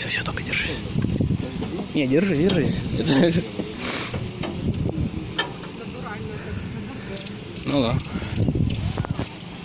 Все, все, только держись. Не, держись, держись. Это- Ну да.